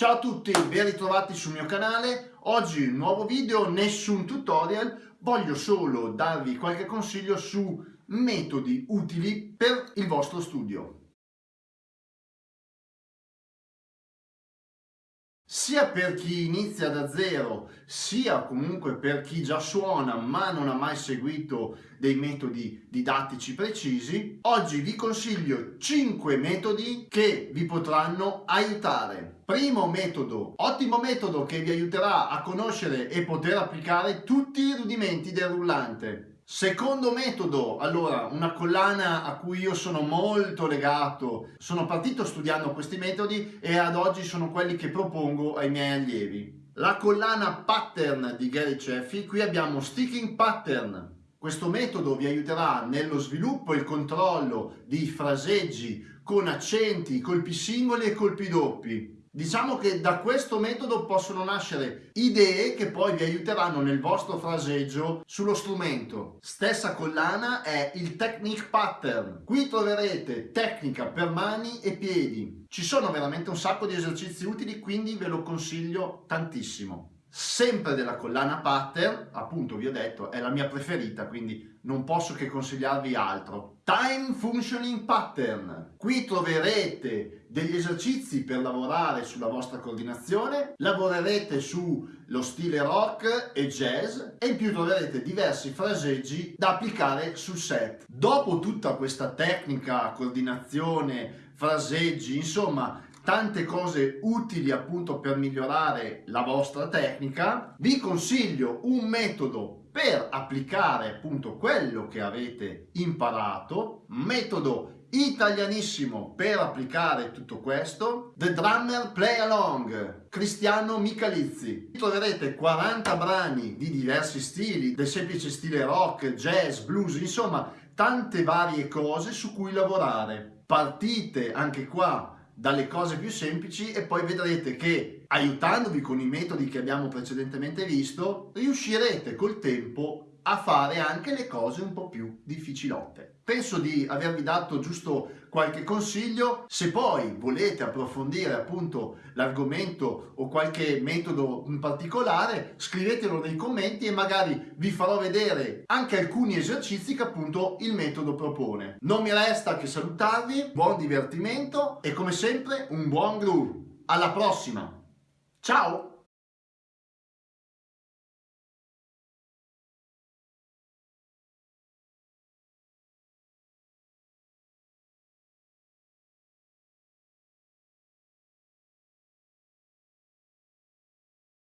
Ciao a tutti, ben ritrovati sul mio canale. Oggi un nuovo video, nessun tutorial, voglio solo darvi qualche consiglio su metodi utili per il vostro studio. Sia per chi inizia da zero, sia comunque per chi già suona ma non ha mai seguito dei metodi didattici precisi, oggi vi consiglio 5 metodi che vi potranno aiutare. Primo metodo, ottimo metodo che vi aiuterà a conoscere e poter applicare tutti i rudimenti del rullante. Secondo metodo, allora, una collana a cui io sono molto legato, sono partito studiando questi metodi e ad oggi sono quelli che propongo ai miei allievi. La collana pattern di Gary Ceffi, qui abbiamo sticking pattern. Questo metodo vi aiuterà nello sviluppo e il controllo di fraseggi con accenti, colpi singoli e colpi doppi. Diciamo che da questo metodo possono nascere idee che poi vi aiuteranno nel vostro fraseggio sullo strumento. Stessa collana è il Technique Pattern. Qui troverete tecnica per mani e piedi. Ci sono veramente un sacco di esercizi utili, quindi ve lo consiglio tantissimo sempre della collana pattern, appunto vi ho detto è la mia preferita quindi non posso che consigliarvi altro. Time Functioning Pattern, qui troverete degli esercizi per lavorare sulla vostra coordinazione, lavorerete sullo stile rock e jazz e in più troverete diversi fraseggi da applicare sul set. Dopo tutta questa tecnica, coordinazione, fraseggi, insomma tante cose utili appunto per migliorare la vostra tecnica, vi consiglio un metodo per applicare appunto quello che avete imparato, metodo italianissimo per applicare tutto questo The Drummer Play Along Cristiano Michalizzi troverete 40 brani di diversi stili del semplice stile rock, jazz, blues insomma tante varie cose su cui lavorare. Partite anche qua dalle cose più semplici e poi vedrete che aiutandovi con i metodi che abbiamo precedentemente visto riuscirete col tempo a fare anche le cose un po' più difficilotte. Penso di avervi dato giusto qualche consiglio, se poi volete approfondire appunto l'argomento o qualche metodo in particolare scrivetelo nei commenti e magari vi farò vedere anche alcuni esercizi che appunto il metodo propone. Non mi resta che salutarvi, buon divertimento e come sempre un buon groove. Alla prossima! Ciao!